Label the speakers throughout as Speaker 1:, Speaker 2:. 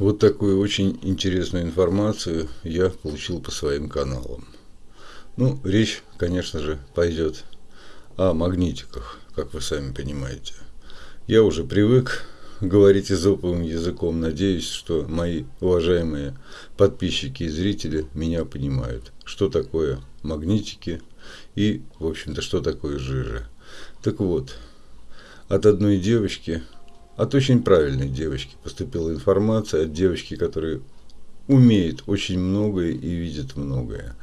Speaker 1: Вот такую очень интересную информацию я получил по своим каналам. Ну, речь, конечно же, пойдет о магнитиках, как вы сами понимаете. Я уже привык говорить изоповым языком. Надеюсь, что мои уважаемые подписчики и зрители меня понимают, что такое магнитики и, в общем-то, что такое жижа. Так вот, от одной девочки от очень правильной девочки поступила информация, от девочки, которая умеет очень многое и видит многое.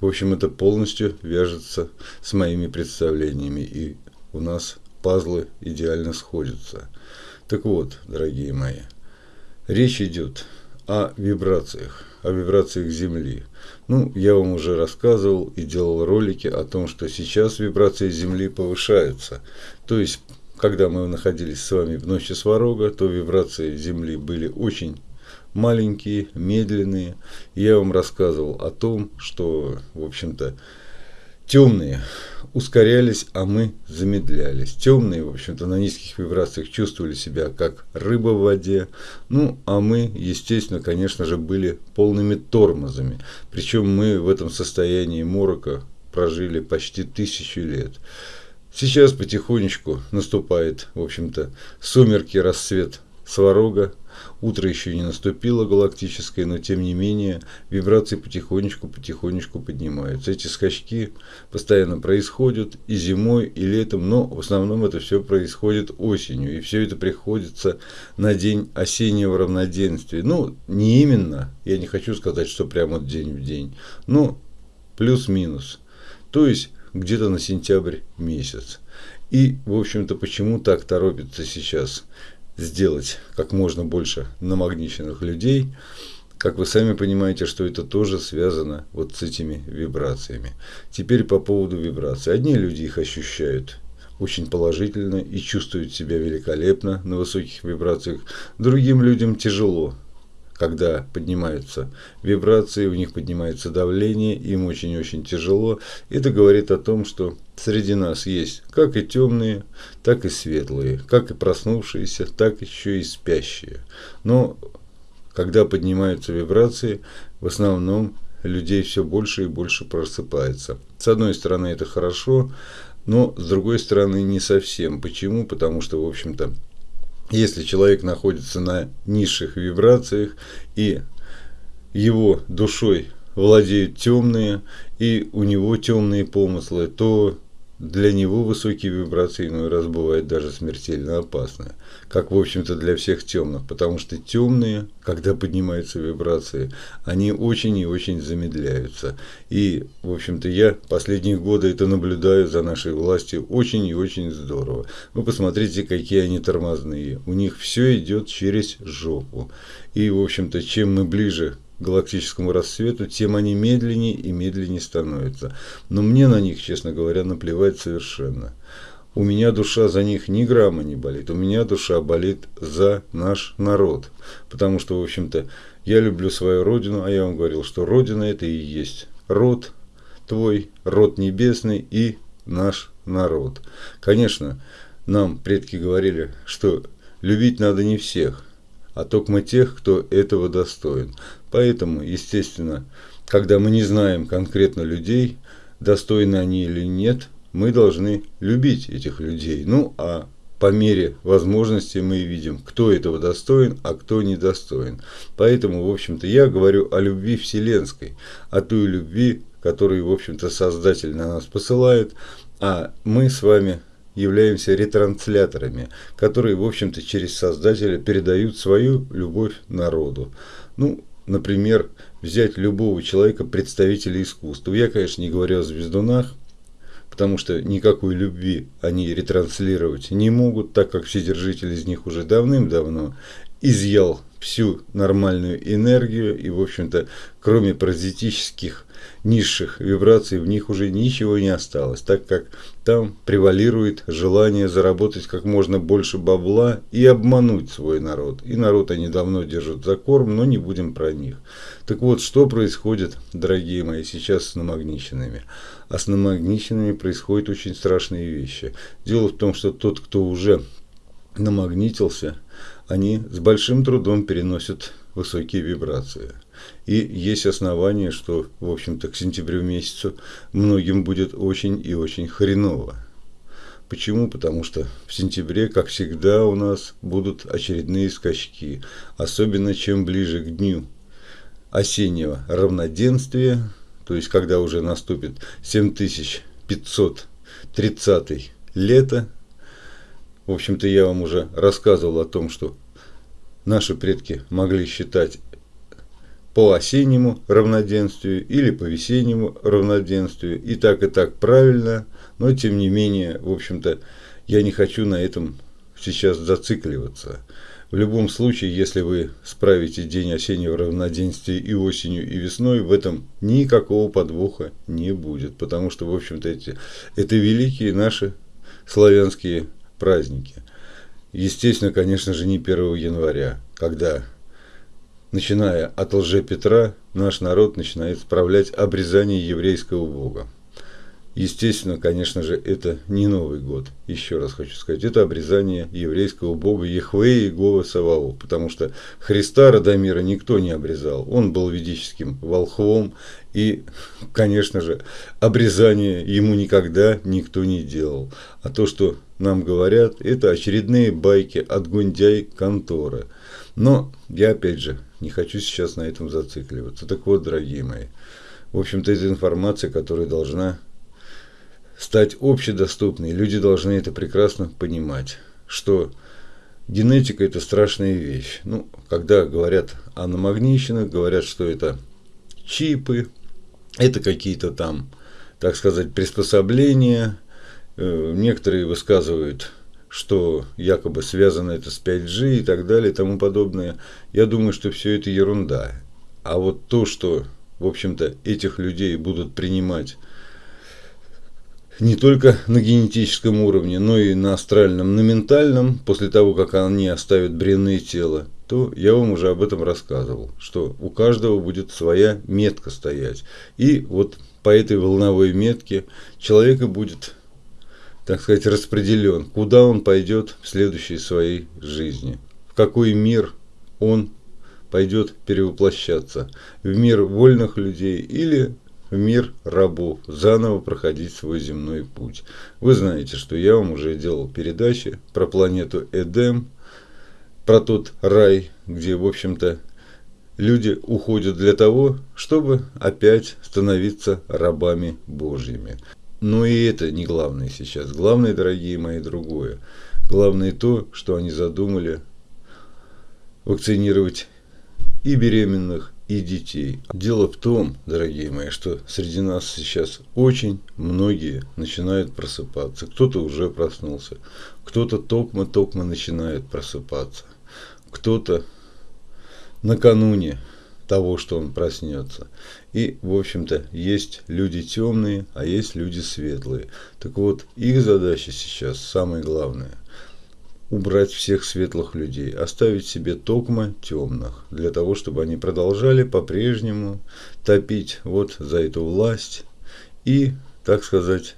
Speaker 1: В общем, это полностью вяжется с моими представлениями, и у нас пазлы идеально сходятся. Так вот, дорогие мои, речь идет о вибрациях, о вибрациях Земли. Ну, я вам уже рассказывал и делал ролики о том, что сейчас вибрации Земли повышаются. То есть когда мы находились с вами в ночи Сварога, то вибрации Земли были очень маленькие, медленные. Я вам рассказывал о том, что, в общем-то, темные ускорялись, а мы замедлялись. Темные, в общем-то, на низких вибрациях чувствовали себя как рыба в воде. Ну, а мы, естественно, конечно же, были полными тормозами. Причем мы в этом состоянии морока прожили почти тысячу лет. Сейчас потихонечку наступает, в общем-то, сумерки, рассвет Сварога. Утро еще не наступило галактическое, но тем не менее вибрации потихонечку-потихонечку поднимаются. Эти скачки постоянно происходят и зимой, и летом, но в основном это все происходит осенью. И все это приходится на день осеннего равноденствия. Ну, не именно, я не хочу сказать, что прямо день в день, но плюс-минус. То есть где-то на сентябрь месяц. И, в общем-то, почему так торопится сейчас сделать как можно больше намагниченных людей, как вы сами понимаете, что это тоже связано вот с этими вибрациями. Теперь по поводу вибраций. Одни люди их ощущают очень положительно и чувствуют себя великолепно на высоких вибрациях. Другим людям тяжело когда поднимаются вибрации, у них поднимается давление, им очень-очень тяжело. Это говорит о том, что среди нас есть как и темные, так и светлые, как и проснувшиеся, так еще и спящие. Но когда поднимаются вибрации, в основном людей все больше и больше просыпается. С одной стороны это хорошо, но с другой стороны не совсем. Почему? Потому что, в общем-то, если человек находится на низших вибрациях и его душой владеют темные и у него темные помыслы, то для него высокие вибрации иной раз бывают даже смертельно опасны, как в общем-то для всех темных, потому что темные, когда поднимаются вибрации, они очень и очень замедляются. И, в общем-то, я последние годы это наблюдаю за нашей властью очень и очень здорово. Вы посмотрите, какие они тормозные. У них все идет через жопу. И, в общем-то, чем мы ближе галактическому рассвету, тем они медленнее и медленнее становятся. Но мне на них, честно говоря, наплевать совершенно. У меня душа за них ни грамма не болит. У меня душа болит за наш народ. Потому что, в общем-то, я люблю свою родину, а я вам говорил, что родина это и есть род твой, род небесный и наш народ. Конечно, нам предки говорили, что любить надо не всех, а только тех, кто этого достоин. Поэтому, естественно, когда мы не знаем конкретно людей, достойны они или нет, мы должны любить этих людей. Ну, а по мере возможности мы видим, кто этого достоин, а кто недостоин. Поэтому, в общем-то, я говорю о любви вселенской, о той любви, которую, в общем-то, Создатель на нас посылает, а мы с вами являемся ретрансляторами, которые, в общем-то, через Создателя передают свою любовь народу. Ну, например, взять любого человека, представителя искусства. Я, конечно, не говорю о звездунах, потому что никакой любви они ретранслировать не могут, так как Вседержитель из них уже давным-давно изъял всю нормальную энергию и, в общем-то, кроме паразитических низших вибраций, в них уже ничего не осталось, так как там превалирует желание заработать как можно больше бабла и обмануть свой народ. И народ они давно держат за корм, но не будем про них. Так вот, что происходит, дорогие мои, сейчас с намагниченными? А с намагниченными происходят очень страшные вещи. Дело в том, что тот, кто уже намагнитился, они с большим трудом переносят высокие вибрации. И есть основания, что, в общем-то, к сентябрю месяцу многим будет очень и очень хреново. Почему? Потому что в сентябре, как всегда, у нас будут очередные скачки, особенно чем ближе к дню осеннего равноденствия, то есть когда уже наступит 7530 лето. В общем-то, я вам уже рассказывал о том, что наши предки могли считать по осеннему равноденствию или по весеннему равноденствию. И так, и так правильно, но тем не менее, в общем-то, я не хочу на этом сейчас зацикливаться. В любом случае, если вы справите день осеннего равноденствия и осенью, и весной, в этом никакого подвоха не будет. Потому что, в общем-то, это великие наши славянские праздники. Естественно, конечно же, не 1 января, когда, начиная от лже Петра, наш народ начинает справлять обрезание еврейского бога. Естественно, конечно же, это не Новый год. Еще раз хочу сказать, это обрезание еврейского бога Ехве и Гова Савао, потому что Христа Радомира никто не обрезал. Он был ведическим волхвом, и, конечно же, обрезание ему никогда никто не делал. А то, что нам говорят, это очередные байки от Гундяй конторы. Но я, опять же, не хочу сейчас на этом зацикливаться. Так вот, дорогие мои, в общем-то, это информация, которая должна стать общедоступной. Люди должны это прекрасно понимать, что генетика – это страшная вещь. Ну, когда говорят о намагнищенных, говорят, что это чипы, это какие-то там, так сказать, приспособления. Э, некоторые высказывают, что якобы связано это с 5G и так далее и тому подобное. Я думаю, что все это ерунда. А вот то, что, в общем-то, этих людей будут принимать не только на генетическом уровне, но и на астральном, на ментальном, после того, как они оставят бренные тела, то я вам уже об этом рассказывал, что у каждого будет своя метка стоять. И вот по этой волновой метке человека будет, так сказать, распределен, куда он пойдет в следующей своей жизни, в какой мир он пойдет перевоплощаться, в мир вольных людей или в мир рабов, заново проходить свой земной путь. Вы знаете, что я вам уже делал передачи про планету Эдем, про тот рай, где, в общем-то, люди уходят для того, чтобы опять становиться рабами Божьими. Но и это не главное сейчас. Главное, дорогие мои, другое. Главное то, что они задумали вакцинировать и беременных, и детей. Дело в том, дорогие мои, что среди нас сейчас очень многие начинают просыпаться. Кто-то уже проснулся, кто-то токмо-токмо начинает просыпаться, кто-то накануне того, что он проснется. И, в общем-то, есть люди темные, а есть люди светлые. Так вот, их задача сейчас самое главное – убрать всех светлых людей, оставить себе токма темных, для того, чтобы они продолжали по-прежнему топить вот за эту власть и, так сказать,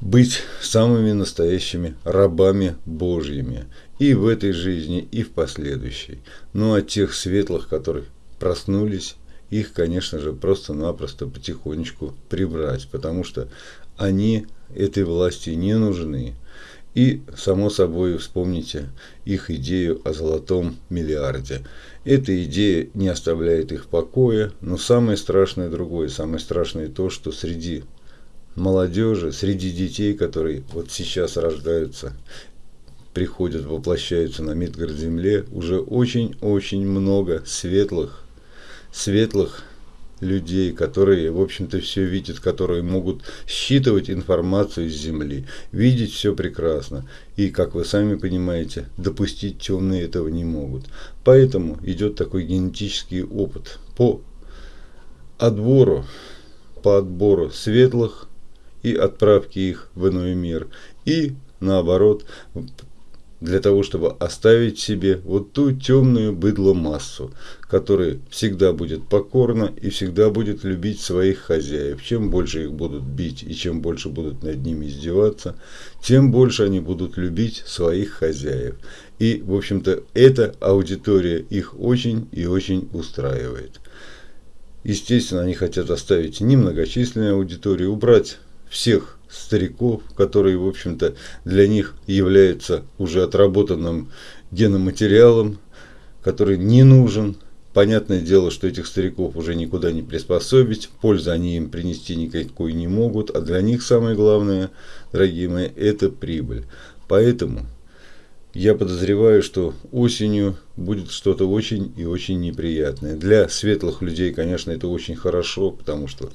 Speaker 1: быть самыми настоящими рабами Божьими и в этой жизни, и в последующей. Ну а тех светлых, которые проснулись, их, конечно же, просто-напросто потихонечку прибрать, потому что они этой власти не нужны. И, само собой, вспомните их идею о золотом миллиарде. Эта идея не оставляет их в покое, но самое страшное другое. Самое страшное то, что среди молодежи, среди детей, которые вот сейчас рождаются, приходят, воплощаются на Мидгард-Земле, уже очень-очень много светлых, светлых людей, которые, в общем-то, все видят, которые могут считывать информацию из Земли, видеть все прекрасно. И, как вы сами понимаете, допустить темные этого не могут. Поэтому идет такой генетический опыт по отбору, по отбору светлых и отправке их в иной мир. И наоборот, для того, чтобы оставить себе вот ту темную быдло массу, которая всегда будет покорна и всегда будет любить своих хозяев. Чем больше их будут бить и чем больше будут над ними издеваться, тем больше они будут любить своих хозяев. И, в общем-то, эта аудитория их очень и очень устраивает. Естественно, они хотят оставить немногочисленную аудиторию, убрать всех стариков, которые, в общем-то, для них являются уже отработанным геноматериалом, который не нужен. Понятное дело, что этих стариков уже никуда не приспособить, пользы они им принести никакой не могут, а для них самое главное, дорогие мои, это прибыль. Поэтому я подозреваю, что осенью будет что-то очень и очень неприятное. Для светлых людей, конечно, это очень хорошо, потому что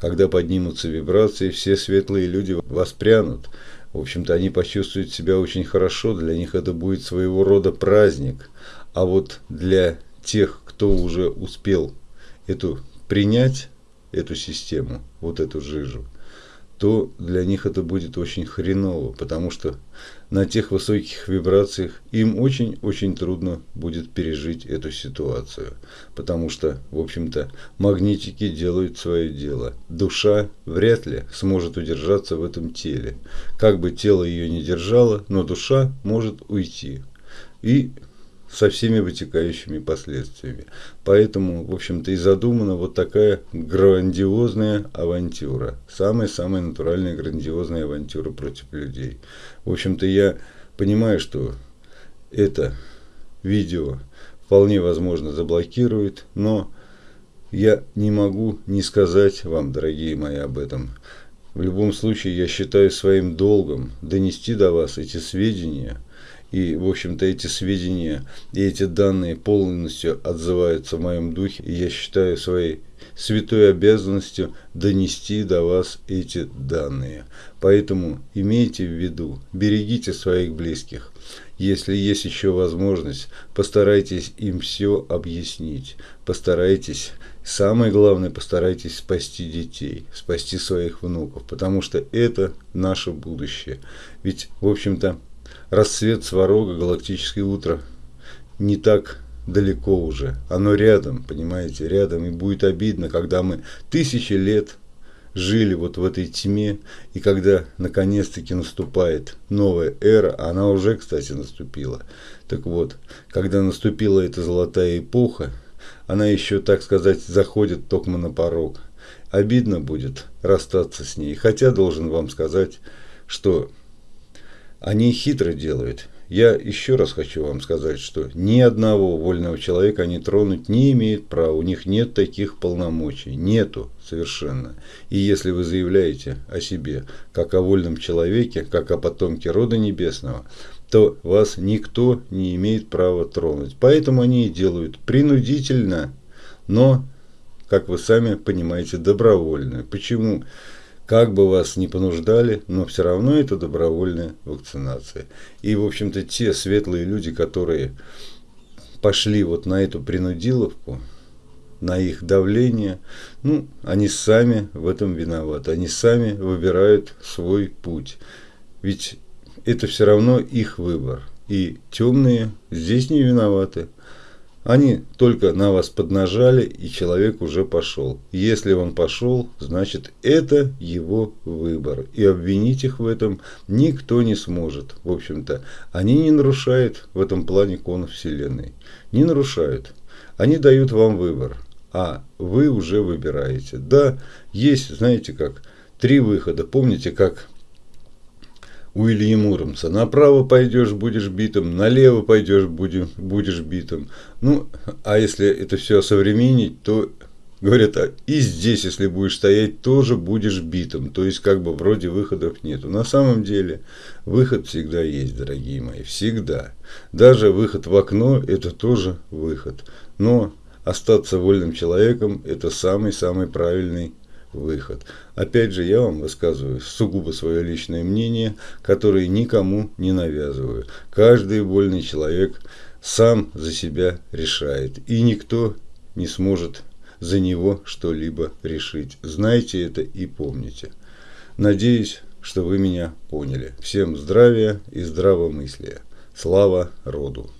Speaker 1: когда поднимутся вибрации, все светлые люди воспрянут. В общем-то, они почувствуют себя очень хорошо, для них это будет своего рода праздник. А вот для тех, кто уже успел эту принять, эту систему, вот эту жижу, то для них это будет очень хреново, потому что на тех высоких вибрациях им очень-очень трудно будет пережить эту ситуацию, потому что, в общем-то, магнитики делают свое дело. Душа вряд ли сможет удержаться в этом теле. Как бы тело ее не держало, но душа может уйти. И со всеми вытекающими последствиями. Поэтому, в общем-то, и задумана вот такая грандиозная авантюра. Самая-самая натуральная грандиозная авантюра против людей. В общем-то, я понимаю, что это видео вполне возможно заблокирует, но я не могу не сказать вам, дорогие мои, об этом. В любом случае, я считаю своим долгом донести до вас эти сведения – и, в общем-то, эти сведения и эти данные полностью отзываются в моем духе. И я считаю своей святой обязанностью донести до вас эти данные. Поэтому имейте в виду, берегите своих близких. Если есть еще возможность, постарайтесь им все объяснить. Постарайтесь, самое главное, постарайтесь спасти детей, спасти своих внуков, потому что это наше будущее. Ведь, в общем-то, рассвет Сварога, галактическое утро, не так далеко уже. Оно рядом, понимаете, рядом. И будет обидно, когда мы тысячи лет жили вот в этой тьме, и когда наконец-таки наступает новая эра, она уже, кстати, наступила. Так вот, когда наступила эта золотая эпоха, она еще, так сказать, заходит только на порог. Обидно будет расстаться с ней. Хотя должен вам сказать, что они хитро делают. Я еще раз хочу вам сказать, что ни одного вольного человека они тронуть не имеют права. У них нет таких полномочий. Нету совершенно. И если вы заявляете о себе как о вольном человеке, как о потомке рода небесного, то вас никто не имеет права тронуть. Поэтому они и делают принудительно, но, как вы сами понимаете, добровольно. Почему? Как бы вас ни понуждали, но все равно это добровольная вакцинация. И, в общем-то, те светлые люди, которые пошли вот на эту принудиловку, на их давление, ну, они сами в этом виноваты. Они сами выбирают свой путь. Ведь это все равно их выбор. И темные здесь не виноваты. Они только на вас поднажали, и человек уже пошел. Если он пошел, значит это его выбор. И обвинить их в этом никто не сможет. В общем-то, они не нарушают в этом плане кон Вселенной. Не нарушают. Они дают вам выбор. А вы уже выбираете. Да, есть, знаете как, три выхода. Помните, как Уильям Уромса. Направо пойдешь, будешь битым, налево пойдешь, будешь, будешь битым. Ну, а если это все осовременить, то говорят, а и здесь, если будешь стоять, тоже будешь битым. То есть, как бы вроде выходов нету. На самом деле, выход всегда есть, дорогие мои, всегда. Даже выход в окно – это тоже выход. Но остаться вольным человеком – это самый-самый правильный выход. Опять же, я вам высказываю сугубо свое личное мнение, которое никому не навязываю. Каждый вольный человек сам за себя решает, и никто не сможет за него что-либо решить. Знайте это и помните. Надеюсь, что вы меня поняли. Всем здравия и здравомыслия. Слава роду!